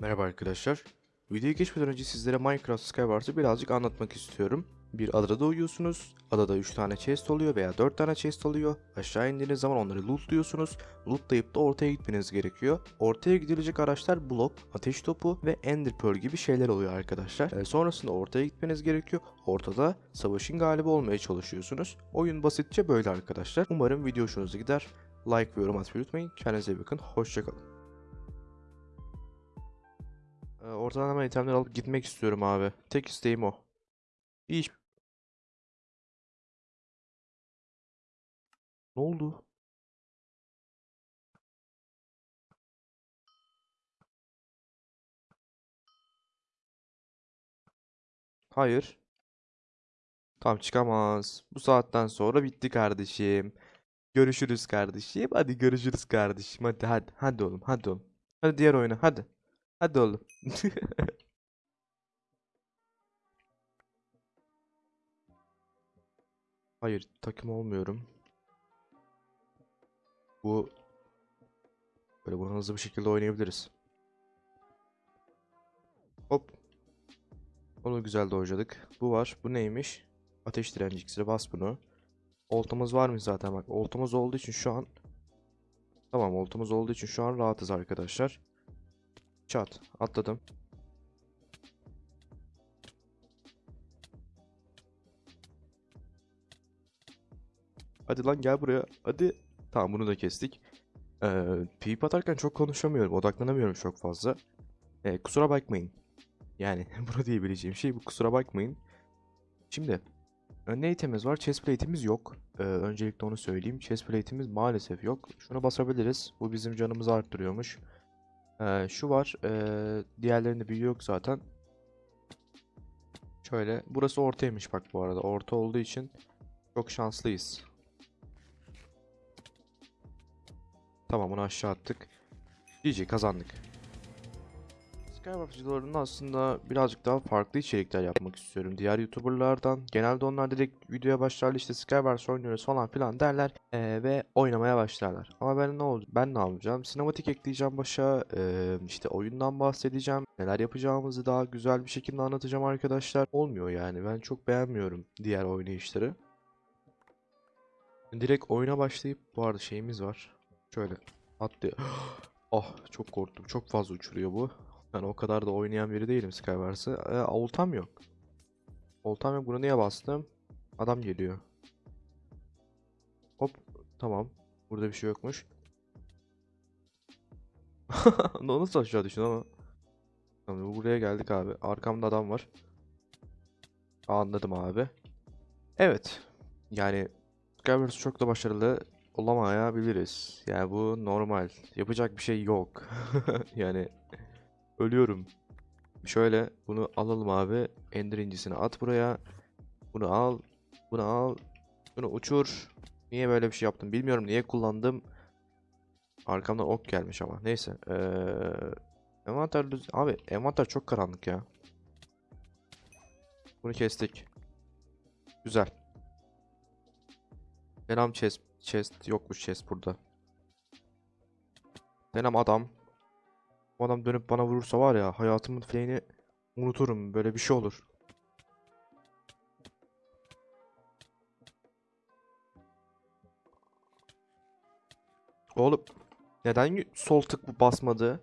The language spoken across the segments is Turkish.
Merhaba arkadaşlar. Videoya geçmeden önce sizlere Minecraft Skywars'ı birazcık anlatmak istiyorum. Bir adada doğuyorsunuz. Adada 3 tane chest oluyor veya 4 tane chest oluyor. Aşağı indiğiniz zaman onları lootluyorsunuz. Lootlayıp da ortaya gitmeniz gerekiyor. Ortaya gidilecek araçlar blok, ateş topu ve ender pearl gibi şeyler oluyor arkadaşlar. Ee, sonrasında ortaya gitmeniz gerekiyor. Ortada savaşın galibi olmaya çalışıyorsunuz. Oyun basitçe böyle arkadaşlar. Umarım video hoşunuza gider. Like ve yorum atmayı unutmayın. Kendinize iyi bakın. Hoşçakalın. Ortadan hemen itemleri alıp gitmek istiyorum abi. Tek isteğim o. İyi. Ne oldu? Hayır. Tamam çıkamaz. Bu saatten sonra bitti kardeşim. Görüşürüz kardeşim. Hadi görüşürüz kardeşim. Hadi hadi. Hadi oğlum. Hadi oğlum. Hadi diğer oyuna. Hadi. Hadi oğlum. Hayır, takım olmuyorum. Bu böyle bunu hızlı bir şekilde oynayabiliriz. Hop. Onu güzel dojladık. Bu var. Bu neymiş? Ateş direnci iksiri. Bas bunu. Oltamız var mı zaten bak. Oltamız olduğu için şu an Tamam, oltamız olduğu için şu an rahatız arkadaşlar. Çat. Atladım. Hadi lan gel buraya. Hadi. Tamam bunu da kestik. Ee, PvP atarken çok konuşamıyorum. Odaklanamıyorum çok fazla. Ee, kusura bakmayın. Yani bunu diyebileceğim şey bu. Kusura bakmayın. Şimdi. e, Ne itemimiz var? Chestplate'imiz yok. Ee, öncelikle onu söyleyeyim. Chestplate'imiz maalesef yok. Şunu basabiliriz. Bu bizim canımızı arttırıyormuş. Ee, şu var. Ee, diğerlerinde büyü yok zaten. Şöyle. Burası ortaymış bak bu arada. Orta olduğu için çok şanslıyız. Tamam bunu aşağı attık. GG kazandık. Skywars videolarında aslında birazcık daha farklı içerikler yapmak istiyorum. Diğer YouTuber'lardan. Genelde onlar direkt videoya başlarlar işte Skywars oynuyoruz falan filan derler eee, ve oynamaya başlarlar. Ama ben ne oldu? Ben ne yapacağım? Sinematik ekleyeceğim başa. eee, işte oyundan bahsedeceğim. Neler yapacağımızı daha güzel bir şekilde anlatacağım arkadaşlar. Olmuyor yani. Ben çok beğenmiyorum diğer oynayışları. Direkt oyuna başlayıp bu arada şeyimiz var. Şöyle atlıyor. Oh çok korktum. Çok fazla uçuruyor bu. Ben o kadar da oynayan biri değilim Skywars'ı. E, oltam yok. Oltam yok. Bunu niye bastım? Adam geliyor. Hop. Tamam. Burada bir şey yokmuş. Nasıl aşağı düştün ama? Tamam, buraya geldik abi. Arkamda adam var. Anladım abi. Evet. Yani Skywars çok da başarılı olamayabiliriz. Yani bu normal. Yapacak bir şey yok. Yani ölüyorum. Şöyle bunu alalım abi. Ender incisini at buraya. Bunu al. Bunu al. Bunu uçur. Niye böyle bir şey yaptım bilmiyorum. Niye kullandım. Arkamdan ok gelmiş ama. Neyse. Ee, envanter. Abi envanter çok karanlık ya. Bunu kestik. Güzel. Selam chest. Chest yokmuş chest burada. Selam adam. Bu adam dönüp bana vurursa var ya hayatımın fleğini unuturum. Böyle bir şey olur. Oğlum neden sol tık basmadı?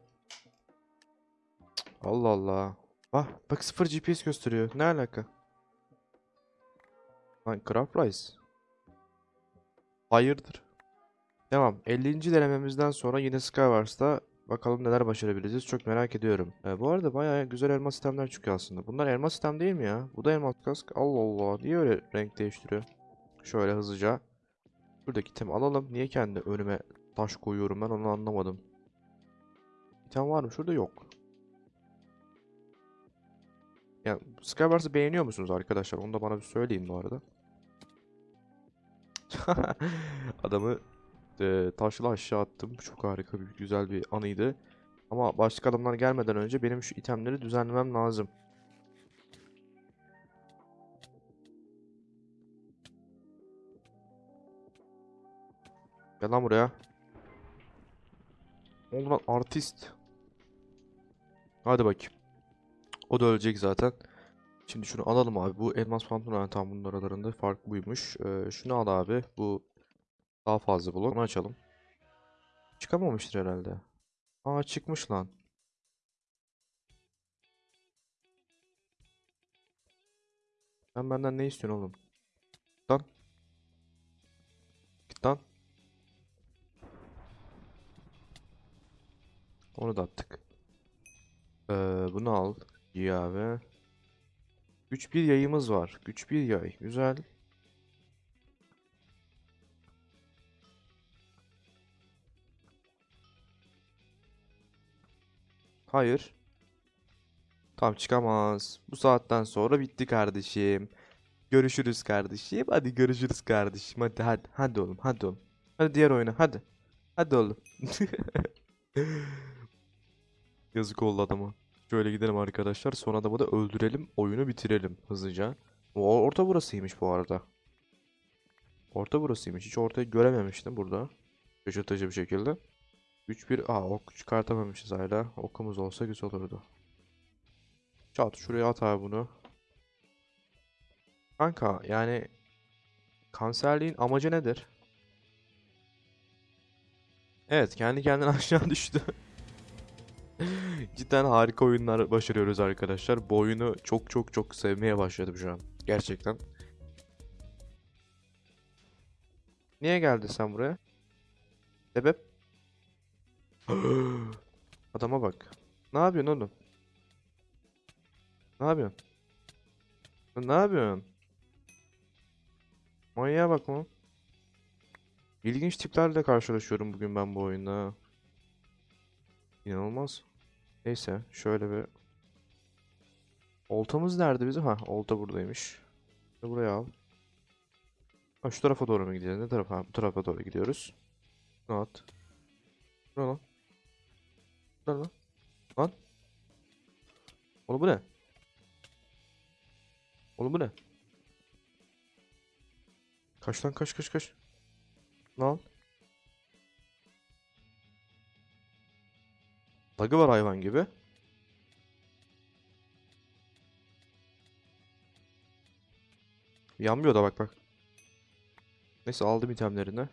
Allah Allah. Ah bak 0 GPS gösteriyor. Ne alaka? Lan Craft Rice. Hayırdır? Tamam. 50. denememizden sonra yine Skywars'ta bakalım neler başarabileceğiz. Çok merak ediyorum. Ee, bu arada bayağı güzel elmas sistemler çıkıyor aslında. Bunlar elmas sistem değil mi ya? Bu da elmas kask. Allah Allah. Niye öyle renk değiştiriyor? Şöyle hızlıca. Şuradaki itemi alalım. Niye kendi önüme taş koyuyorum ben onu anlamadım. İtem var mı? Şurada yok. Yani Skywars'ı beğeniyor musunuz arkadaşlar? Onu da bana bir söyleyin bu arada. Adamı e, taşla aşağı attım. Çok harika bir güzel bir anıydı. Ama başka adamlar gelmeden önce benim şu itemleri düzenlemem lazım. Gel lan buraya. Oldu lan artist. Hadi bakayım. O da ölecek zaten. Şimdi şunu alalım abi. Bu elmas pantolon yani tam bunun aralarında fark buymuş. Ee, şunu al abi. Bu daha fazla blok. Onu açalım. Çıkamamıştır herhalde. Aa çıkmış lan. Sen benden ne istiyorsun oğlum? Git Lan. Git lan. Onu da attık. Ee, bunu al. İyi abi. Güç bir yayımız var. Güç bir yay. Güzel. Hayır. Tam çıkamaz. Bu saatten sonra bitti kardeşim. Görüşürüz kardeşim. Hadi görüşürüz kardeşim. Hadi hadi. Hadi oğlum. Hadi oğlum. Hadi diğer oyuna. Hadi. Hadi oğlum. Yazık oldu adama. Şöyle gidelim arkadaşlar. Son adamı da öldürelim. Oyunu bitirelim hızlıca. Orta burasıymış bu arada. Orta burasıymış. Hiç ortayı görememiştim burada. Şaşırtıcı bir şekilde. 3-1. Aa ok çıkartamamışız hala. Okumuz olsa güzel olurdu. Çat şuraya at abi bunu. Kanka yani kanserliğin amacı nedir? Evet kendi kendine aşağı düştü. Cidden harika oyunlar başarıyoruz arkadaşlar. Bu oyunu çok çok çok sevmeye başladım şu an. Gerçekten. Niye geldin sen buraya? Sebep? Adama bak. Ne yapıyorsun oğlum? Ne yapıyorsun? Ne yapıyorsun? Manyağa bak oğlum. İlginç tiplerle karşılaşıyorum bugün ben bu oyunda. İnanılmaz. Neyse şöyle bir Oltamız nerede bizim? Ha olta buradaymış. Buraya al. Ha, şu tarafa doğru mu gidiyoruz? Ne tarafa? Bu tarafa doğru gidiyoruz. Bu ne lan? Ne lan? Lan? Oğlum bu ne? Oğlum bu ne? Kaç lan kaç kaç kaç. Lan. Bug'ı var hayvan gibi. Yanmıyor da bak bak. Neyse aldım itemlerini.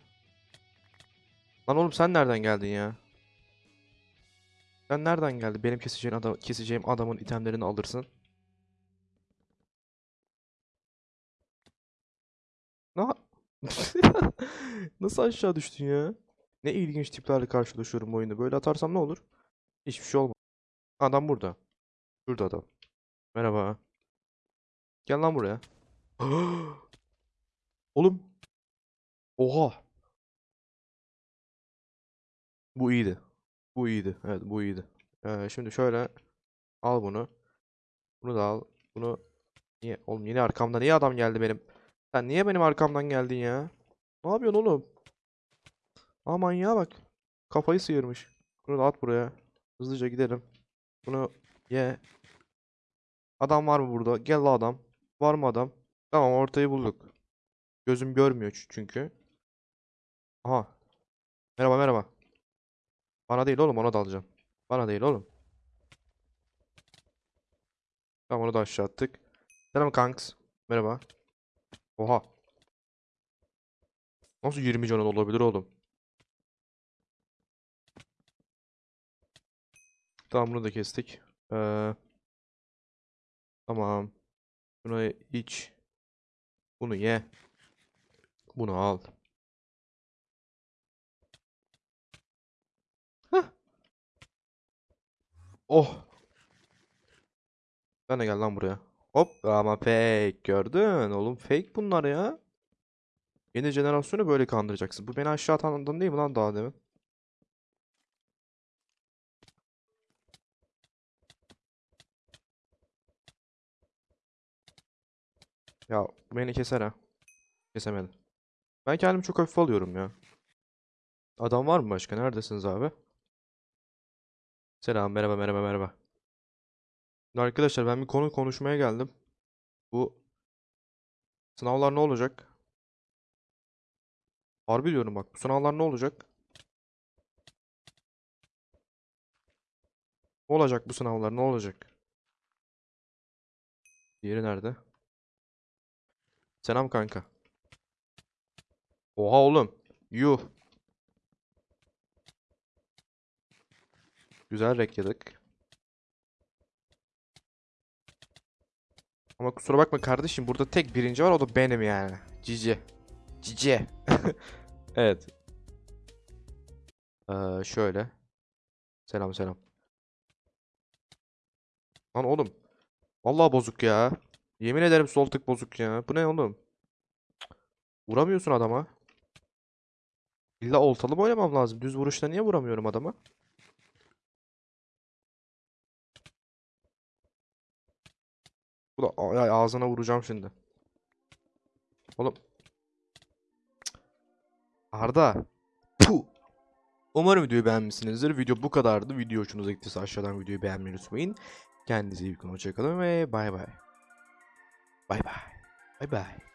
Lan oğlum sen nereden geldin ya? Sen nereden geldin? Benim keseceğim adam keseceğim adamın itemlerini alırsın. Ne? Nasıl aşağı düştün ya? Ne ilginç tiplerle karşılaşıyorum bu oyunda. Böyle atarsam ne olur? Hiçbir şey olmaz. Adam burada. Şurada adam. Merhaba. Gel lan buraya. Oğlum. Oha. Bu iyiydi. Bu iyiydi. Evet bu iyiydi. Ee, şimdi şöyle al bunu. Bunu da al. Bunu niye oğlum yine arkamda niye adam geldi benim? Sen niye benim arkamdan geldin ya? Ne yapıyorsun oğlum? Aman ya bak. Kafayı sıyırmış. Bunu da at buraya. Hızlıca gidelim. Bunu ye. Adam var mı burada? Gel la adam. Var mı adam? Tamam ortayı bulduk. Gözüm görmüyor çünkü. Aha. Merhaba merhaba. Bana değil oğlum ona da alacağım. Bana değil oğlum. Tamam onu da aşağı attık. Selam kanks. Merhaba. Oha. Nasıl 20 canın olabilir oğlum? Tamam bunu da kestik. Ee, tamam. Bunu iç. Bunu ye. Bunu al. Oh. Sen de gel lan buraya. Hop ama fake gördün oğlum fake bunlar ya. Yeni jenerasyonu böyle kandıracaksın. Bu beni aşağı atan değil mi lan daha demin? Ya beni keser ha. Kesemedi. Ben kendimi çok hafif alıyorum ya. Adam var mı başka? Neredesiniz abi? Selam, merhaba, merhaba, merhaba. Arkadaşlar ben bir konu konuşmaya geldim. Bu sınavlar ne olacak? Harbi diyorum bak. Bu sınavlar ne olacak? Ne olacak bu sınavlar? Ne olacak? Diğeri nerede? Selam kanka. Oha oğlum. Yuh. Güzel rek. Ama kusura bakma kardeşim burada tek birinci var o da benim yani. Cici. Cici. Evet. Ee, şöyle. Selam selam. Lan oğlum. Vallahi bozuk ya. Yemin ederim sol tık bozuk ya. Bu ne oğlum? Vuramıyorsun adama. İlla oltalı mı oynamam lazım? Düz vuruşta niye vuramıyorum adama? Bu da ay, ağzına vuracağım şimdi. Oğlum. Arda. Puh. Umarım videoyu beğenmişsinizdir. Video bu kadardı. Video hoşunuza gittiyse aşağıdan videoyu beğenmeyi unutmayın. Kendinize iyi bakın. Hoşçakalın ve bay bay. Bay bay. Bay bay.